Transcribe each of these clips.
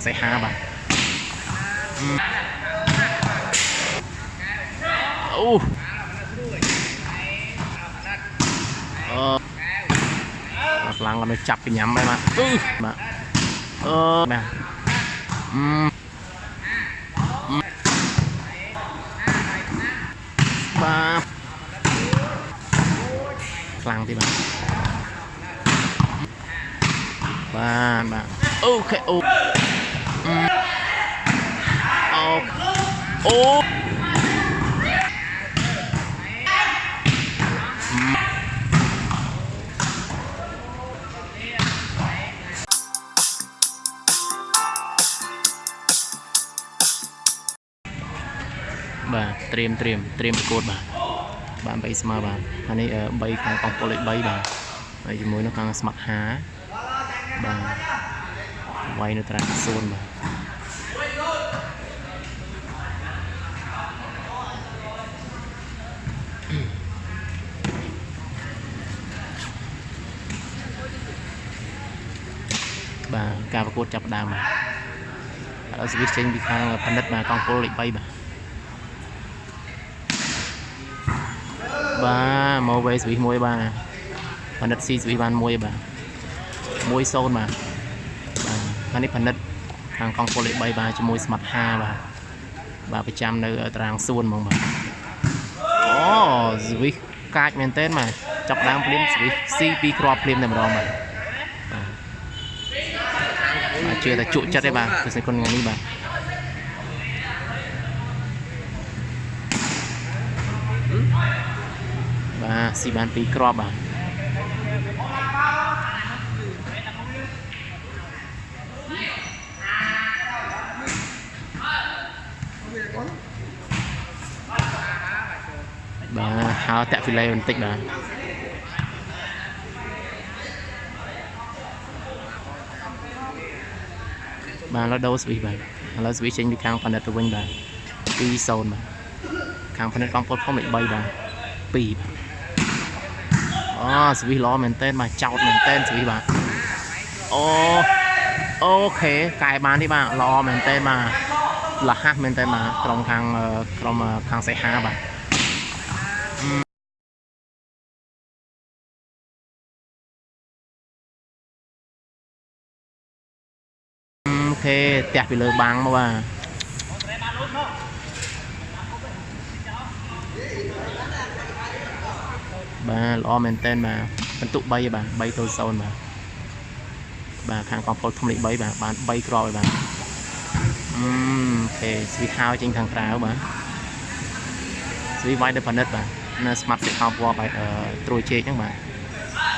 ងសេហាបាទអូអឺខ្លាំងគាត់នៅចាប់ពីញ៉ាំហើយបាទអឺបាទអឺបាទអឺបាទខ្លាំងទីបាទបាទបាទអូខេអូអឺ ត្រៀមត្រៀមត្រៀមប្រកួតបាទបាន3ស្មើបាទហើយនេះ3ខាងកំពូលលេខ3បាទហើយជាមួយនៅខាងស្មាត់ហាបាទវាយនៅត្រាំសួនបាទបាទការប្រកួតចាប់ផ្ដើមបាទហើយស្វីសចេញពីខាងផនិតបាទកងពលលេខ3បាទបាទ មកវេស្វីសមួយបាទផនិតស៊ីស្វីសបានមួយបាទ1-0បាទបាទហើយនេះផនិតខាងកងពលលេខ3បាទជាមួយស្មាត់5បាទបាទប្រចាំនៅត្រាងសួនហ្មងបាទអូស្វីសកាចមែនទែនបាទចាប់ផ្ដើមភ្លាមស្វីសស៊ីពីរគ្រាប់ភ្លាមតែម្ដងបាទបាទជឿតែជក់ចិត្តទេបាទគឺសិនគុណថ្ងៃនេះបាទ បាទស៊ីបានពីរគ្រាប់បាទបាទហៅតាក់ហ្វីឡេបន្តិចបាទបាទឥឡូវដូរស្វីសបាទឥឡូវស្វីសចេញពីខាងផនិតទៅវិញបាទ2-0បាទខាងផនិតកងពលភូមិលេខ3បាទ2បាទ អូស្វីសល្អមែនតើបាទចោតមែនតើស្វីសបាទអូអូខេកែបាននេះបាទល្អមែនតើបាទលះហាស់មែនតើបាទក្រុមខាងក្រុមខាងសេហាបាទអូខេផ្ទះពីលើបាំងមកបាទ បាទល្អមែនតើបាទបន្ទុក3បាទ3ទៅ0បាទបាទខាងកំពូលធំលេខ3បាទបាន3គ្រាប់ហើយបាទអឺអូខេស្វីហៅចេញខាងក្រៅបាទស្វីវាយទៅផនិតបាទនៅ smart fit ហៅពណ៌បាទត្រួយជែកហ្នឹងបាទ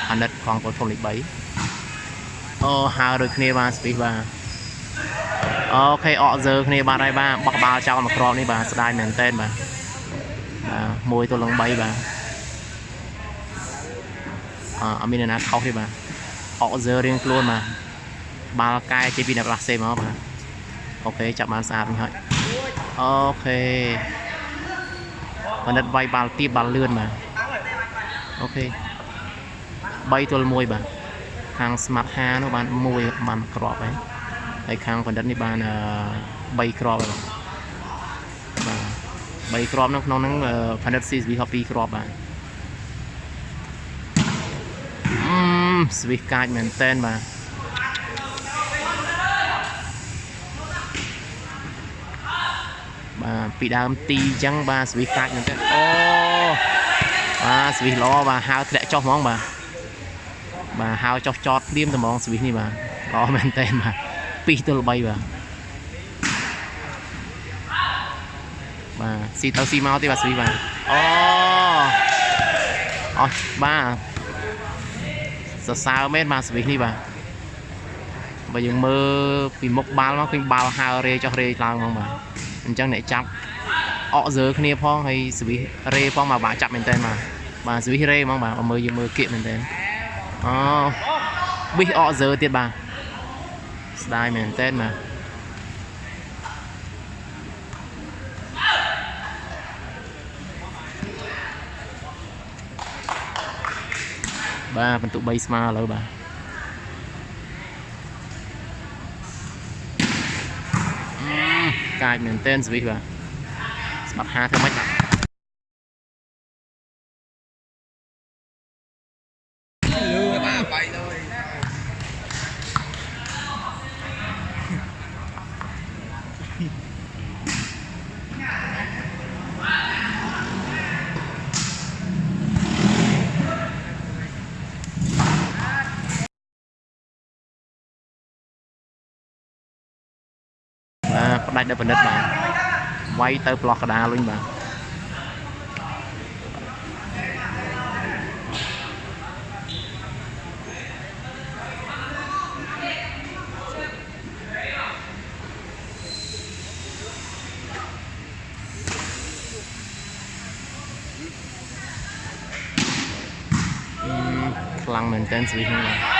ផនិតកំពូលធំលេខ3អូហៅដូចគ្នាបាទស្វីបាទអូខេអកសើគ្នាបាទហើយបាទបោះក្បាលចោលមួយគ្រាប់នេះបាទស្ដាយមែនតើបាទបាទមួយទល់នឹង3បាទ អអត់មានអ្នកណាខុសទេបាទអកសើរៀងខ្លួនបាទបាល់កែជិះពីអ្នកផ្លាស់សេមកបាទអូខេចាប់បានស្អាតវិញហើយអូខេបណ្ឌិតវាយបាល់ទៀបបាល់លឿនបាទអូខេ3ទល់1បាទខាងស្មាត់5នោះបាន1បានក្របហើយហើយខាងបណ្ឌិតនេះបាន3គ្រាប់ហើយបាទ3គ្រាប់នៅក្នុងហ្នឹងបណ្ឌិត CSV ហប់2គ្រាប់បាទ ស្វីសកាចមែនតែនបាទបាទពីដើមទីអញ្ចឹងបាទស្វីសកាចមែនទេអូបាទស្វីសល្អបាទហៅធ្លាក់ចុះហ្មងបាទបាទហៅចុះចតព្រាមតែហ្មងស្វីសនេះបាទល្អមែនតើបាទ2ទល់3បាទបាទស៊ីទៅស៊ីមកទេបាទស្វីបាទអូអស់បាទ សរសើរមែនបាទស្វីសនេះបាទបើយើងមើលពីមុខបាល់មកឃើញបាល់ហើរេចុះរេឡើងហ្មងបាទអញ្ចឹងអ្នកចាប់អកសើគ្នាផងហើយស្វីសរេផងមកបាទចាប់មែនតើបាទបាទស្វីសរេហ្មងបាទមើលយើងមើលគៀកមែនតើអូប៊ីសអកសើទៀតបាទស្ដាយមែនតើបាទ បាទពិន្ទុ3ស្មើឥឡូវបាទកាចមែនតែនស្វីសបាទស្បាត់ហាធ្វើម៉េចបាទ បាទផ្ដាច់ដល់ពិនិត្យបាទវាយទៅប្លោះកដាលវិញបាទអឺខ្លាំងមែនតើស្វីសនេះបា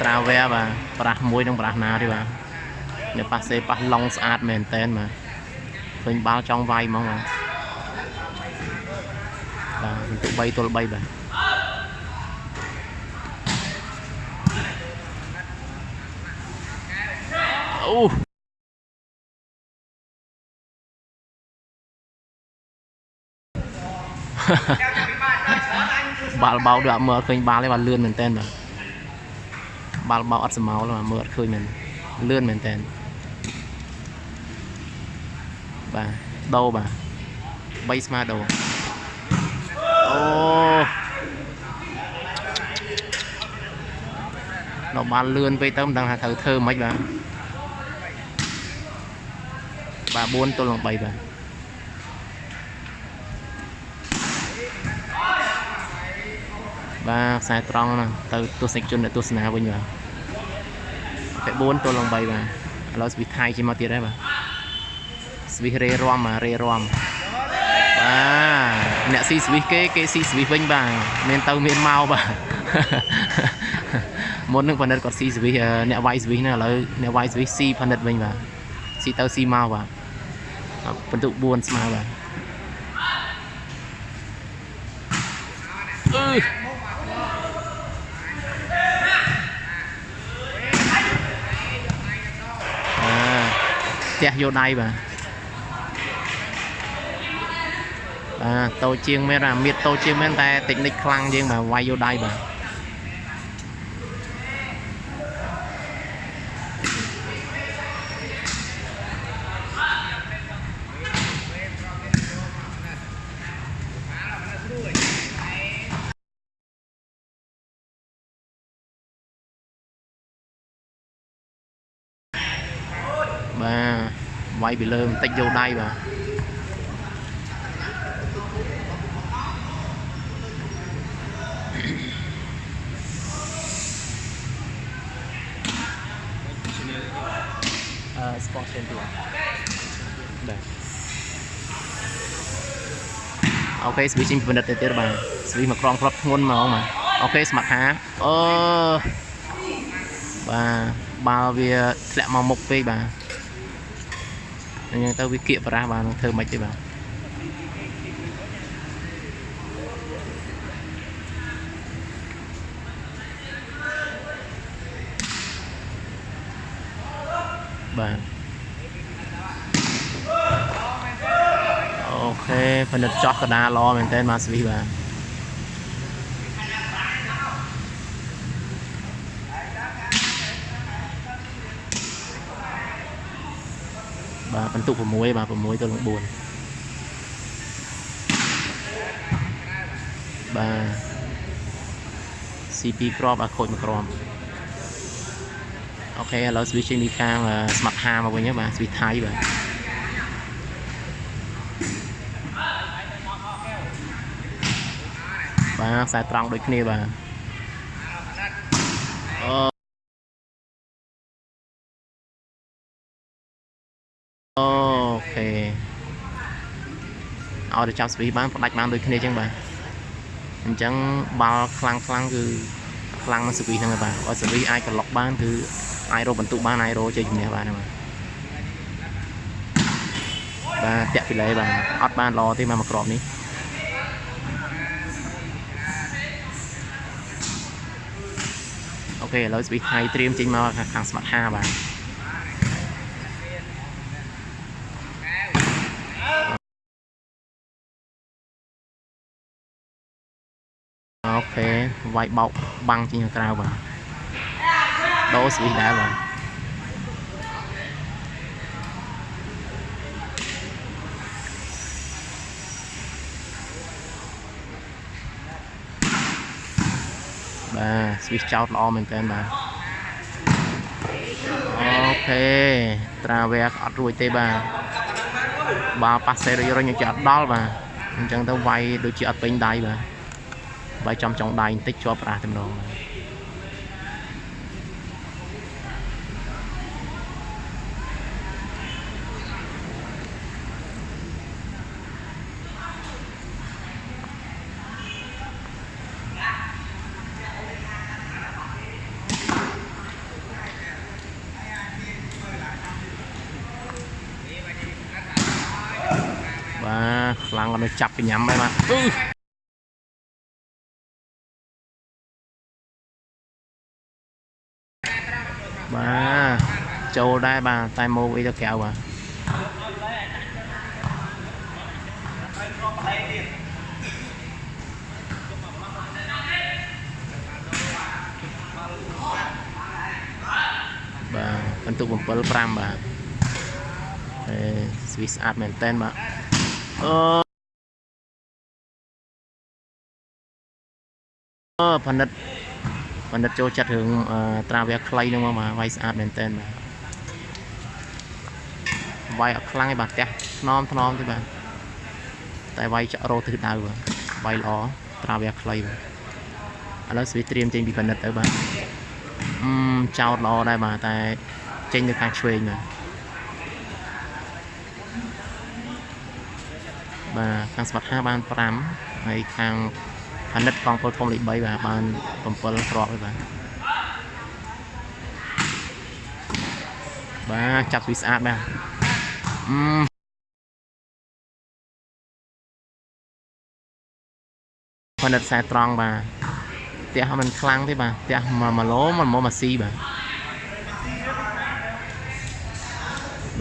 ត្រាវែបាទប្រាស់មួយនឹងប្រាស់ណាទេបាទនៅប៉ាសេប៉ះឡុងស្អាតមែនតែនបាទឃើញបាល់ចង់វាយហ្មងបាទបាទពិន្ទុ3ទល់3បាទអូបាល់បោកដូចអត់មើលឃើញបាល់ទេបាទលឿនមែនតើបាទ បាល់បោកអត់សមោលទេបាទមើលអត់ឃើញមែនលឿនមែនតើបាទដោបាទ3ស្មើដោអូដល់បានលឿនពេកទៅមិនដឹងថាត្រូវធ្វើម៉េចបាទបាទ4ទល់នឹង3បាទ បាទខ្សែត្រង់ណាទៅទស្សនិកជនអ្នកទស្សនាវិញបាទតែ4ទល់នឹង3បាទឥឡូវស្វីសថៃជិះមកទៀតហើយបាទស្វីសរេរំបាទរេរំបាទអ្នកស៊ីស្វីសគេគេស៊ីស្វីសវិញបាទមានទៅមានមកបាទមុននឹងផលិតគាត់ស៊ីស្វីសអឺអ្នកវាយស្វីសណាឥឡូវអ្នកវាយស្វីសស៊ីផលិតវិញបាទស៊ីទៅស៊ីមកបាទបន្ទុក4ស្មើបាទអឺអា ទះយោដៃបាទបាទតូចជាងមែនអាមៀតតូចជាងមែនតែតិចនិចខ្លាំងជាងបាទវាយយោដៃបាទបាទវាយ ពីលើបន្តិចយោដៃបាទអឺ sport center បាទអូខេស្វីជីងពិនិត្យទៅទៀតបាទស្វីមកក្រងគ្រាប់ធ្ងន់ហ្មងបាទអូខេស្មាត់ហាអឺបាទបាល់វាធ្លាក់មកមុខពេកបាទ អញ្ចឹងទៅវាគៀកបារះបាទនឹងធ្វើមិនទេបាទបាទអូខេផលិតចោះកដាល្អមែនតើមកស្វីបាទ បាទបន្ទុក6បាទ6ទៅនឹង4បាទ CP ក្របអាខូចមួយក្របអូខេឥឡូវ switching ពីខាង smart ha មកវិញហើយបាទ switch ថៃបាទបាទខ្សែត្រង់ដូចគ្នាបាទអូអូខេ ឲ្យទៅចាប់ស្វីបានផ្ដាច់បានដូចគ្នាអញ្ចឹងបាទអញ្ចឹងបាល់ខ្លាំងខ្លាំងគឺខ្លាំងនឹងស្វីហ្នឹងហើយបាទបើស្វីអាចក្លុកបានគឺអាចរកបន្ទុកបានអាចរកជ័យជំនះបានហើយបាទបាទតាក់ពីលេបាទអត់បានល្អទេមកមួយក្របនេះអូខេឥឡូវ switch high ត្រៀមចេញមកខាងខាង smart 5បាទ អូខេវាយបោកបាំងចេញខាងក្រៅបាទដូរ switch ដែរបាទបាទ switch ចោតល្អមែនតើបាទអូខេត្រាវែអត់រួចទេបាទបើប៉ាសេរុញរុញឲ្យជាអត់ដល់បាទអញ្ចឹងទៅវាយដូចជាអត់ពេញដៃបាទ វាយចំចុងដៃបន្តិចជាប់ប្រាស់តែម្ដងបាទបាទខ្លាំងគាត់នៅចាប់កញ្ញាំហើយបាទអឺបាទ ចូលដែរបាទតែមកអីទៅក្រៅបាទបាទបន្ទុក7 5បាទអេស្វីស្អាតមែនតើបាទអឺអឺផលិតផលិតចូលចិត្តរឿងអឺត្រាវែខ្លីហ្នឹងមកបាទវាយស្អាតមែនតើបាទ វាយអត់ខ្លាំងទេបាទផ្ទះថ្នមថ្នមទេបាទតែវាយចាក់រោទិសដៅបាទវាយល្អត្រាវែខ្លីបាទឥឡូវស្វីត្រៀមចេញពីផលិតទៅបាទអឺចោតល្អដែរបាទតែចេញទៅខាងឆ្វេងបាទបាទខាងស្មាត់5បាន5ហើយខាងផនិតកងពលធំលេខ3បាទបាន7គ្រាប់ហើយបាទបាទចាប់ស្វីស្អាតបាទ អឺផនិតខ្សែត្រង់បាទផ្ទះมันខ្លាំងទេបាទផ្ទះ1ឡូมันមកមកស៊ីបាទ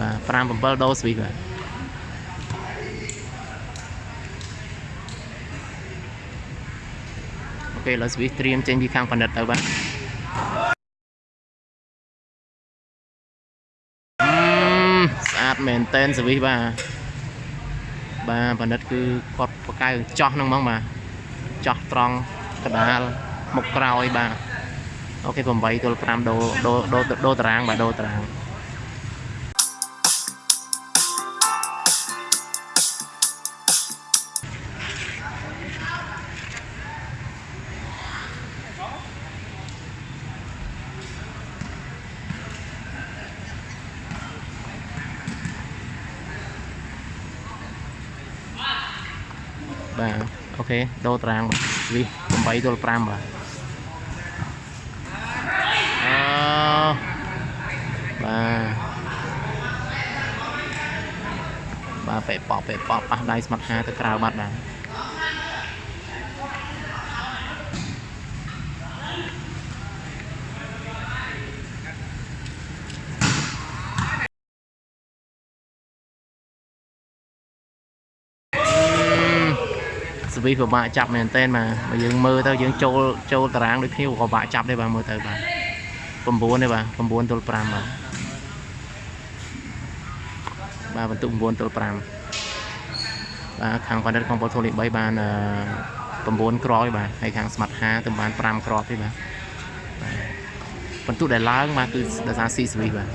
បាទ5 7ដូរស្វីបាទ អូខេឥឡូវស្វីសត្រៀមចេញពីខាងផលិតទៅបាទ ស្អាតមែនតែនស្វីសបាទបាទផលិតគឺគាត់បកកៅចោះហ្នឹងហ្មងបាទចោះត្រង់កដាលមុខក្រោយបាទអូខេ8ទល់5ដូដូដូដូតារាងបាទដូតារាង អូខេដូតារាងបាទស្វីស8ទល់5បាទអឺបាទបាទពេប៉ពេប៉ប៉ះដៃស្មាត់ហាទៅក្រៅបាត់បាទ វីពិបាកចាប់មែនតើបាទបើយើងមើលទៅយើងចូលចូលតារាងដូចគ្នាក៏ពិបាកចាប់ដែរបាទមើលទៅបាទ9ទេបាទ9ទល់5បាទបាទបន្ទុក9ទល់5បាទខាងប៉ានិតក្នុងប៉ូលធូលី3បាន9ក្រោយបាទហើយខាងស្មាត់5ទៅបាន5ក្រោយទេបាទបន្ទុកដែលឡើងបាទគឺដោយសារស៊ីសវីសបាទ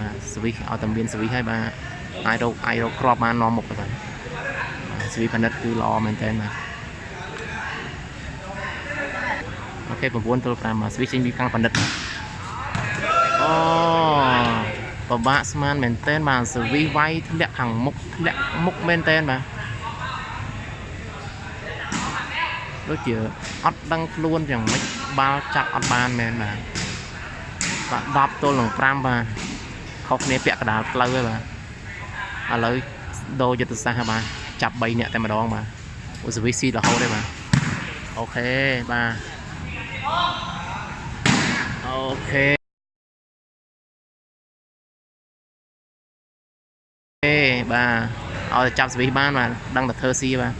បាទសវីសឲ្យតែមានសវីសហើយបាទអាចរកអាចរកក្របបាននាំមុខទៅបាទ ស្វីសផលិតគឺល្អមែនតើបាទអូខេ9ទល់5បាទស្វីសចេញពីខាងផលិតបាទអូពិបាកស្មានមែនតើបាទសវីសវាយធ្លាក់ខាងមុខធ្លាក់មុខមែនតើបាទដូចជាអត់ដឹងខ្លួនយ៉ាងម៉េចបាល់ចាប់អត់បានមែនបាទបាទ10ទល់នឹង5បាទខុសគ្នាពាក់កដាលផ្លូវហើយបាទឥឡូវដូរយុទ្ធសាស្ត្រហើយបាទ ចាប់3នាក់តែម្ដងបាទអូសវីស៊ីរហូតទេបាទអូខេបាទខេអូខេបាទឲ្យតែចាប់ស្វីសបានបាទដឹងតែធ្វើស៊ីបាទ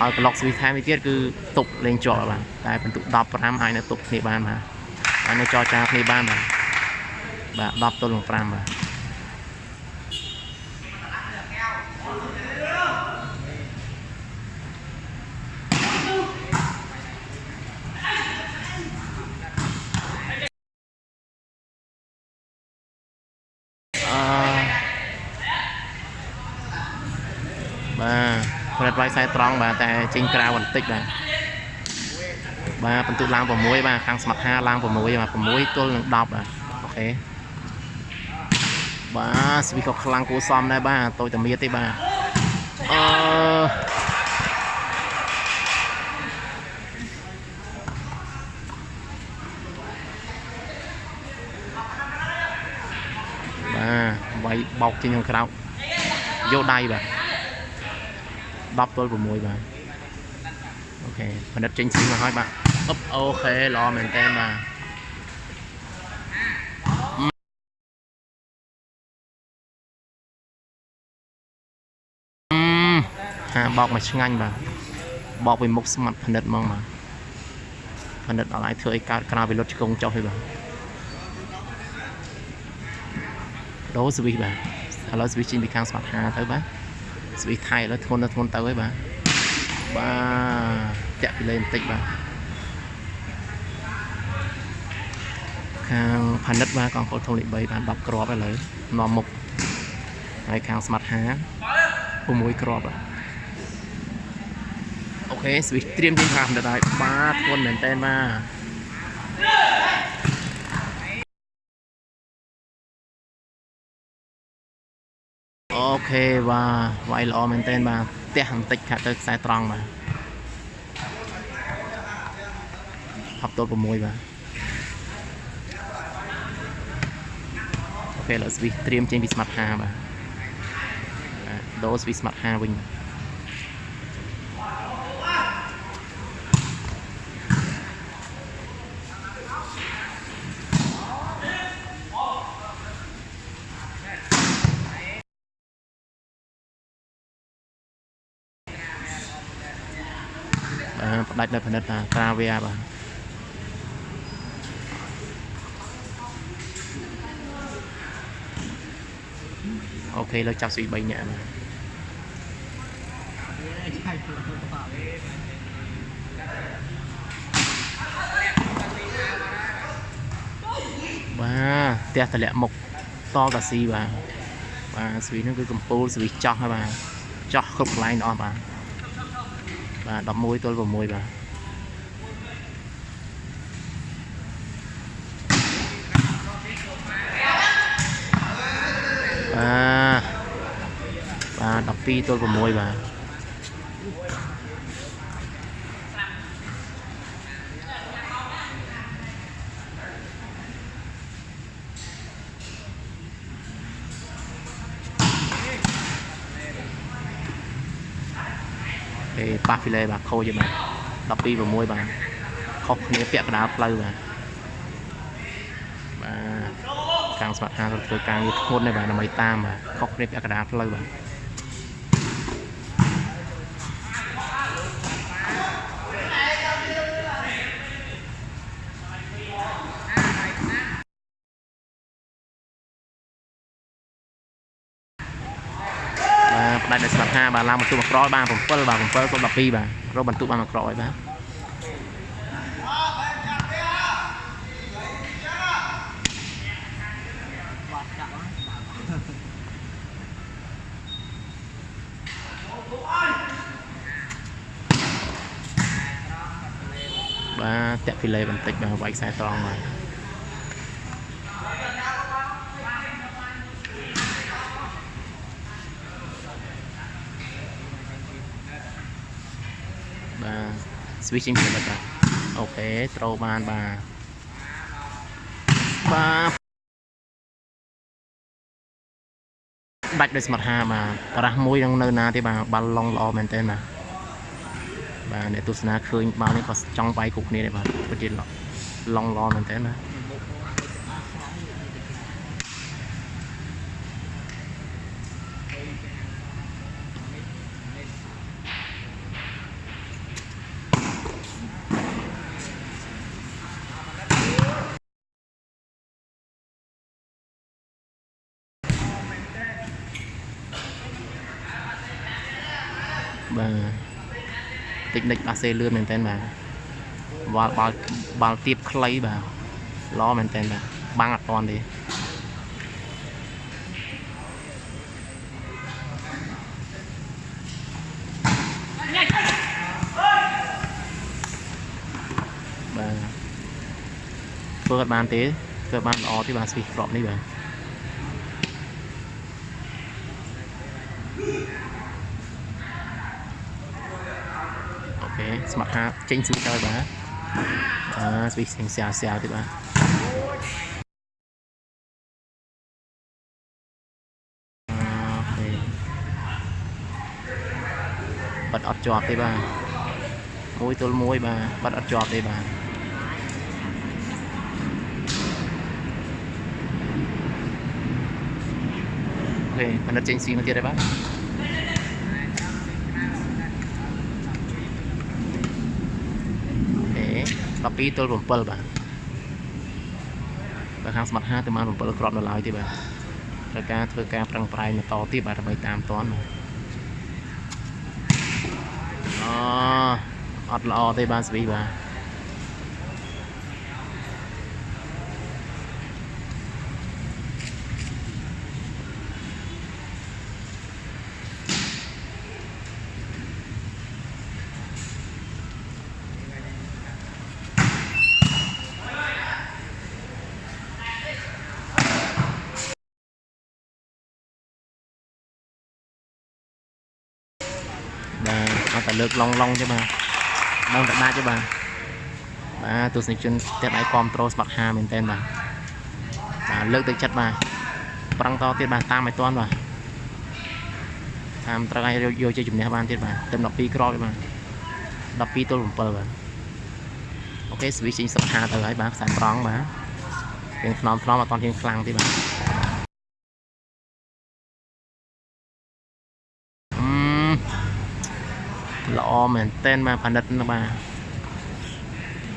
ឲ្យក្លុកស្វីសថែមមួយទៀតគឺទប់លេងជាប់បាទតែបន្ទុក15អាចនៅទប់គ្នាបានបាទអាចនៅចរចាគ្នាបានបាទបាទ10ទល់នឹង5បាទអឺ បាទផលិតវាយ ខ្សែត្រង់បាទតែចេញក្រៅបន្តិចបាទបាទបន្ទុកឡើង6បាទខាងស្មាត់5ឡើង6បាទ6ទល់នឹង10បាទអូខេបាទស្វីក៏ខ្លាំងគួរសមដែរបាទតូចតែមៀតទេបាទអឺបាទវាយបោកចេញខាងក្រៅយកដៃបាទ 10ទល់6បាទអូខេផលិតចេញស៊ីមកហើយបាទអឹបអូខេល្អមែនតើបាទអឺហាបោកមកឆ្ងាញ់បាទបោកពីមុខស្មាត់ផលិតហ្មងបាទផលិតអត់អាចធ្វើឲ្យកើតក្រៅពីលុតឆ្កងចុះទេបាទដូរស្វីសបាទឥឡូវស្វីសចេញពីខាងស្មាត់ហាទៅបាទ ស្វីសថៃឥឡូវធ្ងន់ទៅធ្ងន់ទៅហើយបាទបាទតាក់ពីលេបន្តិចបាទខាងផានិតបាទកងពលធំលេខ3បាន10គ្រាប់ឥឡូវនាំមុខហើយខាងស្មាត់5 6គ្រាប់បាទអូខេស្វីសត្រៀមជាងខាងផានិតហើយបាទធ្ងន់មែនតើបាទ OK បាទវាយល្អមែនតើបាទផ្ទះបន្តិចខាត់ទៅខ្សែត្រង់បាទ10ទល់6បាទអូខេឥឡូវស្វីសត្រៀមចេញពីស្មាត់5បាទបាទដូរស្វីសស្មាត់5វិញបាទ បាទផ្ដាច់នៅផលិតតាក្រាវីបាទអូខេលើចាប់ស្វី3នាក់បាទបាទផ្ទះតម្លាក់មុខតតាស៊ីបាទបាទស្វីហ្នឹងគឺកំពូលស្វីចោះហើយបាទចោះគ្រប់កន្លែងទាំងអស់បាទ បាទ11ទល់6បាទបាទបាទ12ទល់6បាទ ប៉ះហ្វីឡេបាទខូចទេបាទ12 6បាទខុសគ្នាពាក់កណ្ដាលផ្លូវបាទបាទខាងស្មាត់ហាក៏ធ្វើការងារធ្ងន់ដែរបាទដើម្បីតាមបាទខុសគ្នាពាក់កណ្ដាលផ្លូវបាទបាទផ្ដាច់ដោយស្មាត់ហា បាទឡើងបន្ទុកមកក្រោយបាទ7បាទ7ទល់12បាទរកបន្ទុកបានមកក្រោយបាទបាទតាក់ពីលេបន្តិចបាទវាយខ្សែត្រង់បាទបាទ switching ពីបាទអូខេត្រូវបានបាទបាទដាច់ដោយស្មាត់ហាបាទបារះមួយនឹងនៅណាទេបាទបាល់ឡុងល្អមែនទែនបាទបាទអ្នកទស្សនាឃើញបាល់នេះក៏ចង់វាយគ្រប់គ្នាដែរបាទពិតជាឡងឡងមែនតើណាបាទតិចនិចបា សេលឿនមែនតើបាទបាល់បាល់បាល់ទៀបខ្លីបាទល្អមែនតើបាទបាំងអត់តាន់ទេបាទធ្វើអត់បានទេធ្វើបានល្អទេបាទស្វីសក្របនេះបាទ អូខេ ស្មាត់ហាចេញស្វីទៅបាទអឺស្វីស្សាវស្សាវទៀតបាទអូខេបាត់អត់ជាប់ទេបាទមួយទល់មួយបាទបាត់អត់ជាប់ទេបាទអូខេបណ្ឌិតចេញស៊ីមកទៀតហើយបាទ អូខេ 12ទល់7បាទបើខាងស្មាត់5ទៅបាន7គ្រាប់នៅឡើយទេបាទត្រូវការធ្វើការប្រឹងប្រែងបន្តទៀតបាទដើម្បីតាមតាន់បាទអូអត់ល្អទេបាទស្វីបាទបាទអត់តែ លើកឡងឡងទេបាទដល់តែដាច់ទេបាទបាទទស្សនិកជនផ្ទះដៃគ្រប់ត្រូលស្មាត់5មែនតើបាទបាទលើកទឹកចិត្តបាទប្រឹងតទៀតបាទតាមឲ្យតាន់បាទតាមត្រូវឲ្យយកជាជំនះបានទៀតបាទទៅ12គ្រាប់ទេបាទ12ទល់7បាទអូខេស្វីចេញសុខ5ទៅហើយបាទខ្សែត្រង់បាទរៀងថ្នមថ្នមអត់តន់រៀងខ្លាំងទេបាទ ល្អមែនតែនបាទផលិតណាបាទ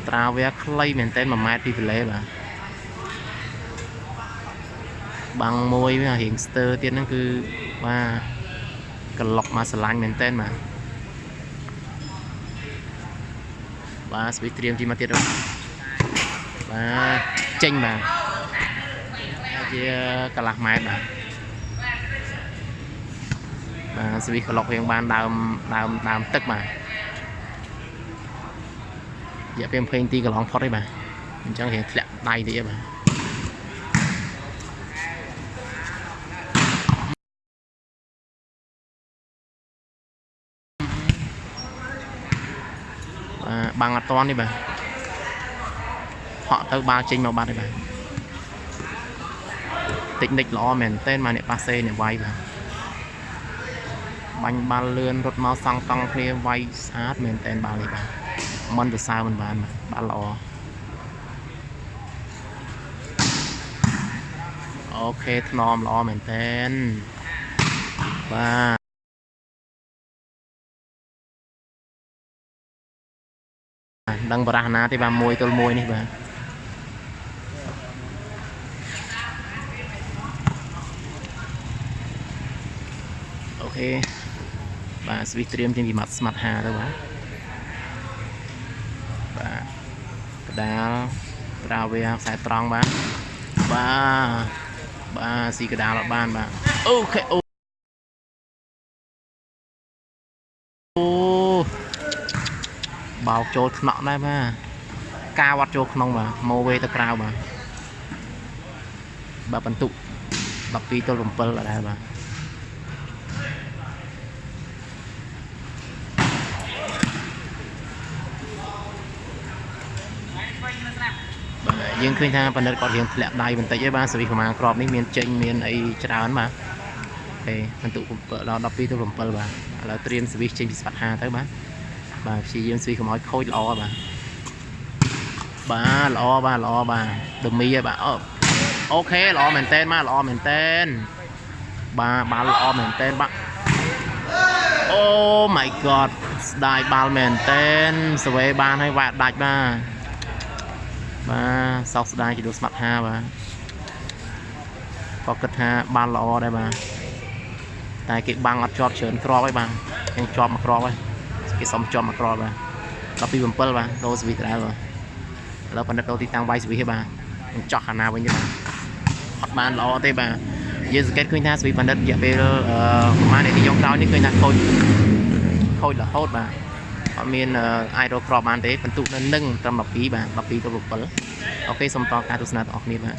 ត្រាវាខ្លីមែនតែន1ម៉ែត្រពីទន្លេបាទបាំងមួយវារៀងស្ទើទៀតហ្នឹងគឺបាទក្លុកមកស្រឡាញ់មែនតែនបាទបាទស្វីត្រៀមទីមកទៀតបាទបាទចេញបាទជាកន្លះម៉ែត្របាទ បាទស្វីក្លុករៀងបានដើមដើមដើមទឹកបាទរយៈពេល20នាទីកន្លងផុតទេបាទអញ្ចឹងរៀងធ្លាក់ដៃតិចទេបាទបាទបាំងអត់តាន់ទេបាទហក់ទៅបាល់ចេញមកបាត់ទេបាទតិចនិចល្អមែនតើមកអ្នកប៉ាសេអ្នកវាយបាទ បាញ់បាល់លឿនរត់មកសង់តង់គ្នាវាយស្អាតមែនតើបាល់នេះបាទមិនទៅសើមិនបានបាទបាល់ល្អអូខេថ្នមល្អមែនតើបាទដឹងបរះណាទេបាទមួយទល់មួយនេះបាទអូខេ បាទស្វីសត្រៀមចេញពីម៉ាត់ស្មាត់5ទៅបាទបាទកដាលត្រាវាខ្សែត្រង់បាទបាទបាទស៊ីកដាលអត់បានបាទអូខេអូអូបោកចូលថ្នាក់ដែរបាទការវត្តចូលក្នុងបាទម៉ូវេទៅក្រៅបាទបាទបន្ទុក12ទល់7អត់ដែរបាទ យើងឃើញថាបណ្ឌិតគាត់រៀងធ្លាក់ដៃបន្តិចឯងបាទសវិសប្រមាណក្របនេះមានចេញមានអីច្រើនបាទអូបន្ទុកដល់12ទៅ7បាទឥឡូវត្រៀមសវិសចេញពីស្វាត់5ទៅបាទបាទព្យាយាមសវិសកុំឲ្យខូចល្អបាទបាទល្អបាទល្អបាទដមីឯងបាទអូអូខេល្អមែនតែនបាទល្អមែនតែនបាទបាល់ល្អមែនតែនបាទអូ my god ស្ដាយបាល់មែនតែនសវេបានហើយវាក់ដាច់បាទ បាទសោកស្ដាយជាដួលស្មាត់5បាទក៏គិតថាបានល្អដែរបាទតែគេបាំងអត់ជាប់ច្រើនគ្រាប់ហើយបាទខ្ញុំជាប់មួយគ្រាប់ហើយគេសុំជាប់មួយគ្រាប់បាទដល់ពី7បាទដូរសវិតដែរបាទឥឡូវបណ្ឌិតដូរទីតាំងវាយសវិតបាទខ្ញុំចោះខាងណាវិញទេបាទអត់បានល្អទេបាទយើងសង្កេតឃើញថាសវិតបណ្ឌិតរយៈពេលអឺប្រហែលនាទីចុងក្រោយនេះឃើញថាខូចខូចរហូតបាទ អត់មានអាចរកគ្រាប់បានទេបន្ទុកនៅនឹងត្រឹម12បាទ12ទៅ7អូខេសូមតការទស្សនាទាំងអស់គ្នាបាទ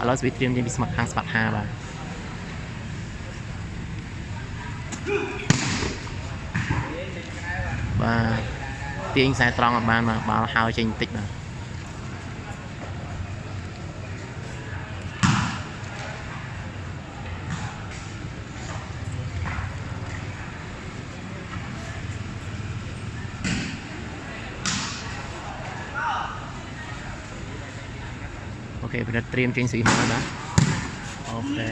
ឥឡូវសវិតត្រៀមចេញពីស្មាត់ខាងស្មាត់5បាទបាទទាញខ្សែត្រង់អត់បានបាទបាល់ហើយចេញបន្តិចបាទ ខេប្រឌិតត្រៀមចេញស្រីមកបាទអូខេ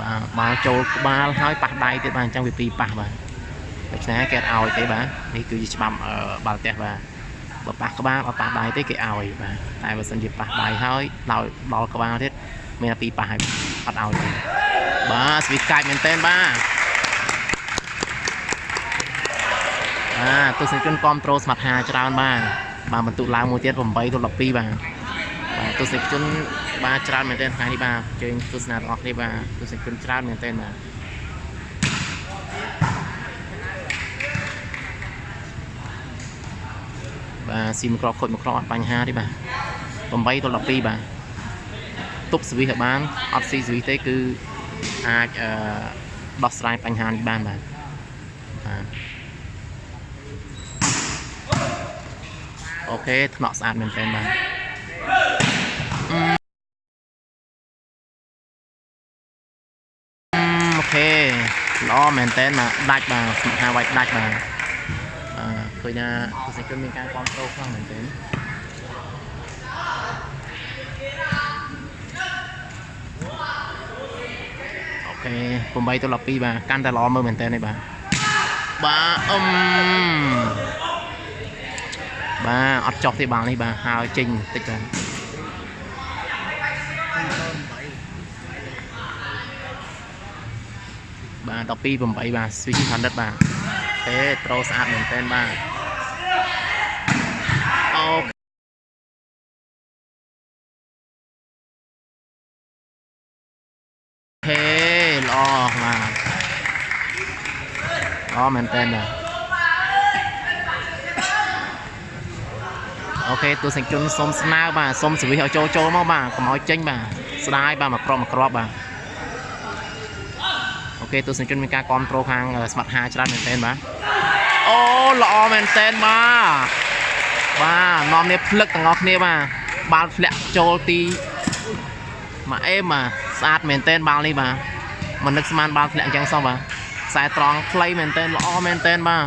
បាទបាល់ចូលក្បាលហើយប៉ះដៃទៀតបាទអញ្ចឹងវាពីរប៉ះបាទដូច្នេះគេអត់ឲ្យទេបាទនេះគឺជាច្បាប់អឺបាល់ទះបាទបើប៉ះក្បាលអត់ប៉ះដៃទេគេឲ្យបាទតែបើសិនជាប៉ះដៃហើយដល់ដល់ក្បាលទៀត មានតែពីរប៉ះហើយអត់ឲ្យទេបាទស្វីតកាច់មែនតើបាទបាទទស្សនិកជនគ្រប់ត្រូលស្មាត់ហាច្រើនបាទបាទបន្ទុកឡើងមួយទៀត8ទល់12បាទបាទទស្សនិកជនបាទច្រើនមែនទែនថ្ងៃនេះបាទជើញទស្សនាទាំងអស់គ្នាបាទទស្សនិកជនច្រើនមែនទែនបាទបាទស៊ីមួយគ្រាប់ខូចមួយគ្រាប់អត់បញ្ហាទេបាទ8ទល់12បាទ ទប់សវិសឲ្យបានអត់ស៊ីសវិសទេគឺអាចអឺដោះស្រាយបញ្ហានេះបានបាទបាទអូខេថ្នាក់ស្អាតមែនទែនបាទអូខេល្អមែនតើមកដាច់បាទសម្រាប់វាយដាច់បាទអឺឃើញថាទស្សនិកជនមានការគ្រប់គ្រងខ្លាំងមែនតើអូ ខេ8ទៅ12បាទកាន់តែល្អមើលមែនតើនេះបាទបាទអឹមបាទអត់ចុះទេបាល់នេះបាទហើយចេញបន្តិចបាទបាទ12 8បាទ switch 100បាទទេត្រូស្អាតមែនតើបាទអូខេល្អបាទល្អមែនតើបាទអូខេទស្សនិកជនសូមស្នើបាទសូមសវិសឲ្យចូលចូលមកបាទកុំឲ្យចេញបាទស្ដាយបាទមកក្របមកក្របបាទអូខេទស្សនិកជនមានការគ្រប់គ្រងខាងស្មាត់ហាច្រើនមែនទែនបាទអូល្អមែនទែនបាទបាទនាំនេះភ្លឹកទាំងអស់គ្នាបាទបាល់ធ្លាក់ចូលទីមកអេមបាទស្អាតមែនទែនបាល់នេះបាទមិននឹកស្មានបាល់ធ្លាក់អញ្ចឹងសោះបាទ ខ្សែត្រង់ខ្លីមែនទែនល្អមែនទែនបាទ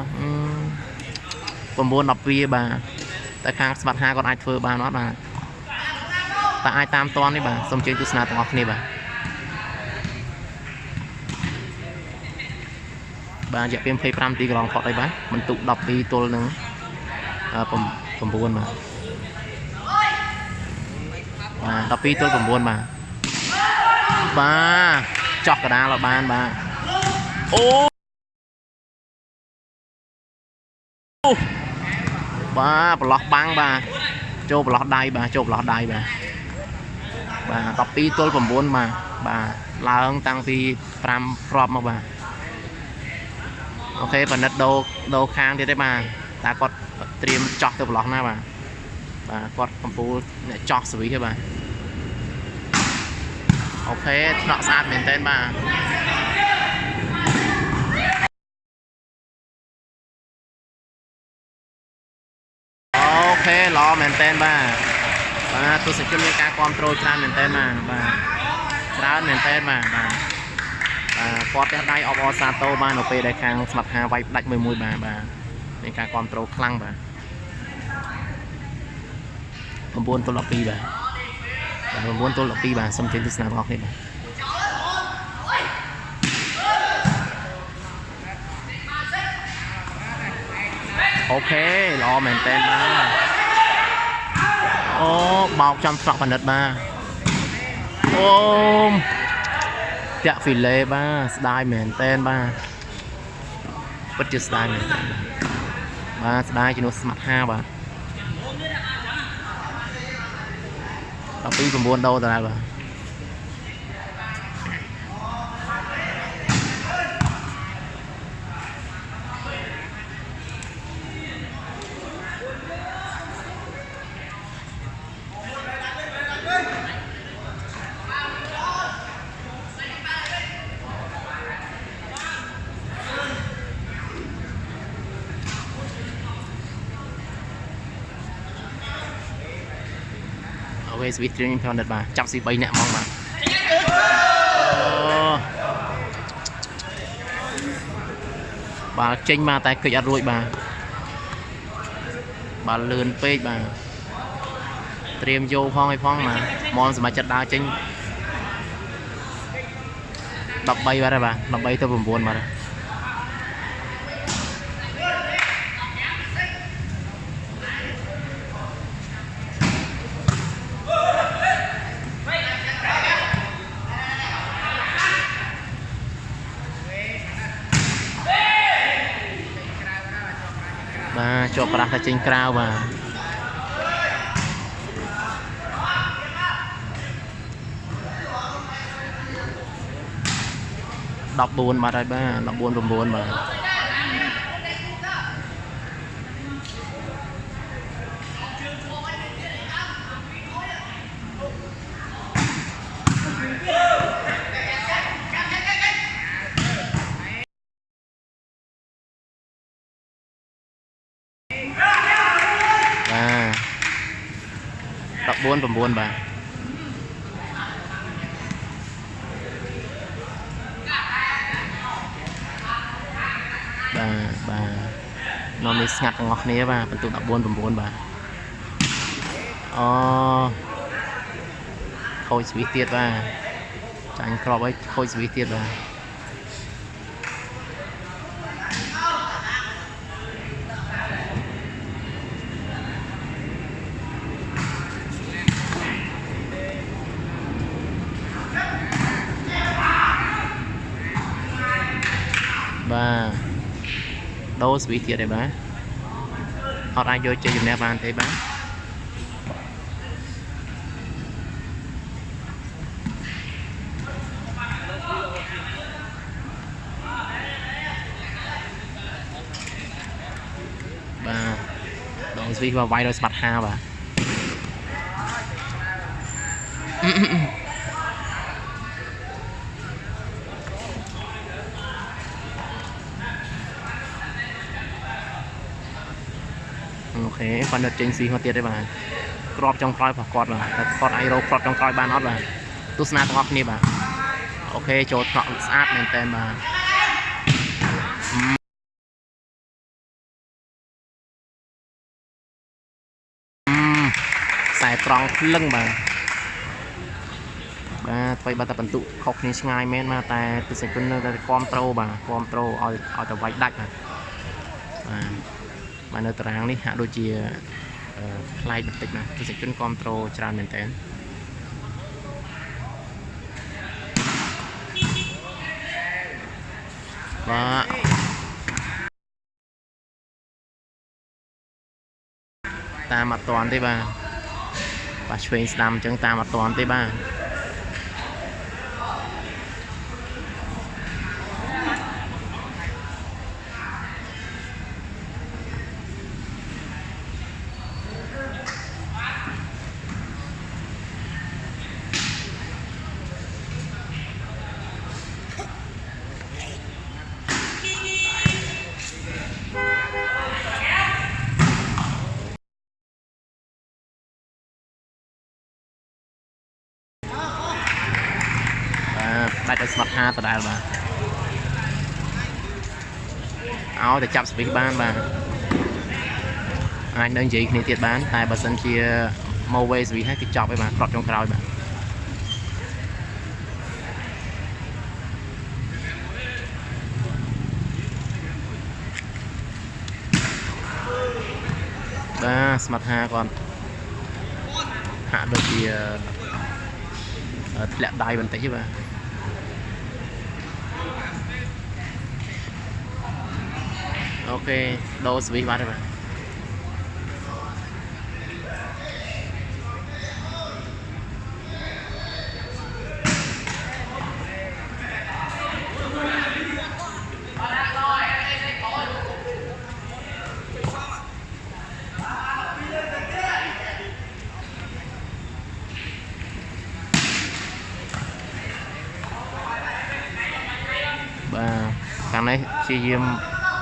9 12បាទតែខាងស្មាត់ហាគាត់អាចធ្វើបានអត់បាទតែអាចតាមតននេះបាទសូមជើញទស្សនាទាំងអស់គ្នាបាទបាទរយៈពេល25នាទីកន្លងផុតហើយបាទបន្ទុក12ទល់នឹង9បាទបាទ12ទល់9បាទបាទចោះកដាលឲ្យបានបាទ អូបាទប្រឡោះបាំងបាទចូលប្រឡោះដៃបាទចូលប្រឡោះដៃបាទបាទ12ទល់9បាទបាទឡើងតាំងពី5គ្រាប់មកបាទអូខេប៉និតដូរដូរខាងទៀតទេបាទតែគាត់ត្រៀមចោះទៅប្រឡោះណាបាទបាទគាត់កំពូលអ្នកចោះសវិសទេបាទអូខេថ្នាក់ស្អាតមែនតើបាទ មែនតើបាទបាទទស្សនិកជនមានការគ្រប់គ្រងច្រើនមែនតើបាទបាទច្រើនមែនតើបាទបាទបាទគាត់ផ្ទះដៃអបអរសាទរបាននៅពេលដែលខាងស្មាត់ហាវាយផ្ដាច់មួយមួយបាទបាទមានការគ្រប់គ្រងខ្លាំងបាទ9ទល់12បាទបាទ9ទល់12បាទសូមជម្រាបទស្សនាបងប្អូនបាទអូខេល្អមែនតើបាទ អូបោកចំស្រក់ផលិតបាទអូមតាក់ហ្វីឡេបាទស្ដាយមែនតើបាទពិតជាស្ដាយមែនតើបាទស្ដាយជំនួសស្មាត់5បាទ12 9ដុល្លារបាទ មេស្វីសគ្រឿងខ្ញុំផលិតបាទចាប់ស៊ី3នាក់ហ្មងបាទបាល់ចេញមកតែគិចអត់រួចបាទបាល់លឿនពេកបាទត្រៀមយកផងឲ្យផងបាទមកសមាជិកដើរចេញ13បាទបាទ13ទៅ9បាទ បាទជាប់ប្រាស់តែចេញក្រៅបាទ14បាត់ហើយបាទ14 9បាទបាទ14 9បាទបាទបាទនាំនេះស្ងាត់ទាំងអស់គ្នាបាទបន្ទុក14 9បាទអូខូចស្វីសទៀតបាទចាញ់ក្របហើយខូចស្វីសទៀតបាទបាទ ដូរស្វីសទៀតហើយបាទអត់អាចយកជ័យជំនះបានទេបាទបាទដងស្វីសវាយដោយស្បាត់ហាបាទ ខេគាត់នៅចេញស៊ីមកទៀតទេបាទក្របចុងក្រោយរបស់គាត់បាទតែគាត់អាចរកក្របចុងក្រោយបានអត់បាទទស្សនាទាំងអស់គ្នាបាទអូខេចូលថ្នាក់ស្អាតមែនតើបាទអឺខ្សែត្រង់ភ្លឹងបាទបាទថ្មីបាទតែបន្ទុកខុសគ្នាឆ្ងាយមែនបាទតែទស្សនិកជននៅតែគ្រប់ត្រូលបាទគ្រប់ត្រូលឲ្យឲ្យតែវាយដាច់បាទបាទ បាទនៅតារាងនេះហាក់ដូចជាអឺប្លែកបន្តិចណាទស្សនិកជនគ្រប់ត្រូលច្រើនមែនតើបាទតាមអត់តាន់ទេបាទបាទឆ្វេងស្ដាំអញ្ចឹងតាមអត់តាន់ទេបាទ បាទដាច់ឲ្យស្មាត់ហាដដែលបាទឲ្យតែចាប់ស្វីសបានបាទអាចនៅនិយាយគ្នាទៀតបាន តែបើសិនជាមកវេស្វីសហើយគឺចប់ហើយបាទគ្រាប់ចុងក្រោយបាទបាទស្មាត់ហាគាត់ហាក់ដូចជាអឺធ្លាក់ដៃបន្តិចទេបាទ អូខេដូរស្វីសបាត់ហើ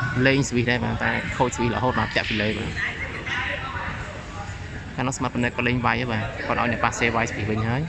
យបាទបាទខាងនេះព្យាយាមលេងស្វីសដែរបាទតែខូចស្វីសរហូតមកចាក់ពីលើបាទខាងនោះស្មាត់ប៉ុណ្ណេះក៏លេងវាយដែរបាទគាត់ឲ្យអ្នកប៉ាសេវាយស្វីសវិញហើយ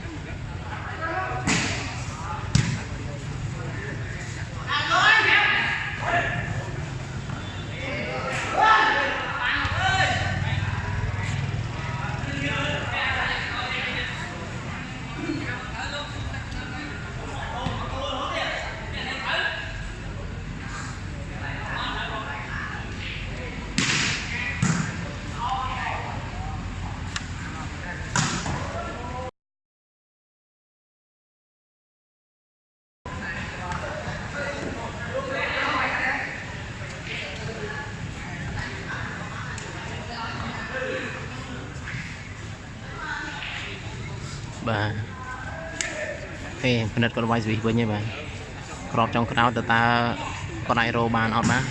បាទទេ ពិនិត្យគាត់វាយស្វីសវិញហើយបាទក្របចុងក្រោយតើតើគាត់អាចរោបានអត់បាទ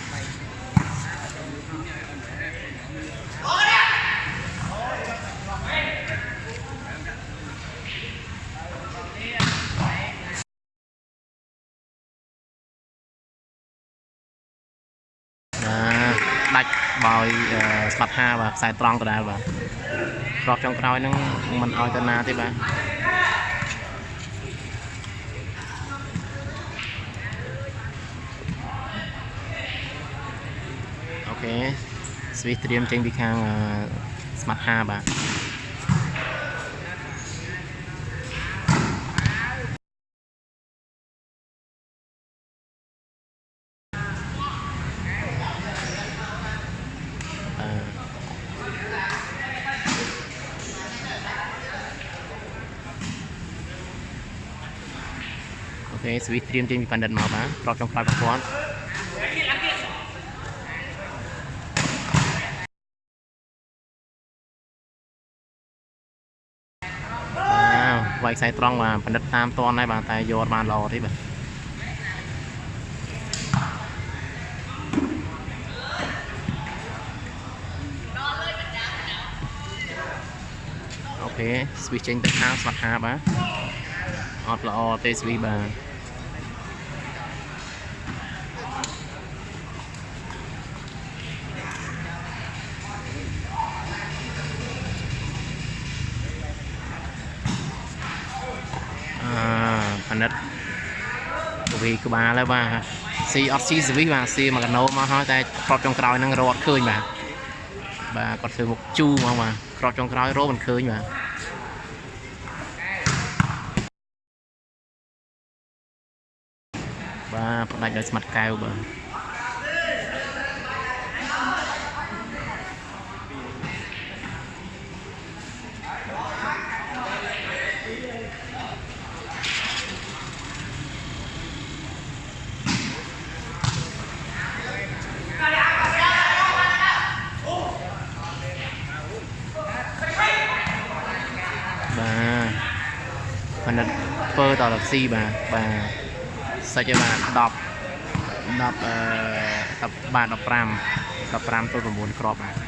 បាទដាច់បោយអឺស្បាត់ហាបាទខ្សែត្រង់ដដែលបាទក្របចុងក្រោយហ្នឹងមិនឲ្យទៅណាទេបាទ ខេស្វីសត្រៀមចេញពីខាងអឺស្មាត់ហាបាទអឺអូខេស្វីសត្រៀមចេញពីបណ្ឌិតមកបាទក្របចុងក្រោយរបស់គាត់បាទ វាយខ្សែត្រង់បាទបណ្ឌិតតាមតនដែរបាទតែយកអត់បានល្អទេបាទអូខេស្វីសចេញទៅខាងស្មាត់ហាបាទអត់ល្អទេស្វីសបាទ ផនិតវីក្បាលហើយបាទស៊ីអត់ស៊ីស្វីសបាទស៊ីមកកាណូមកហើយតែក្របចុងក្រោយហ្នឹងរត់ឃើញបាទបាទគាត់ធ្វើមុខជូរមកបាទក្របចុងក្រោយរត់មិនឃើញបាទបាទផ្ដាច់ដោយស្មាត់កែវបាទបាទ ផនិតធ្វើតរស៊ីបាទបាទសាច់ឲ្យបាទ10 10អឺ10បាទ15 15ទល់9គ្រាប់បាទ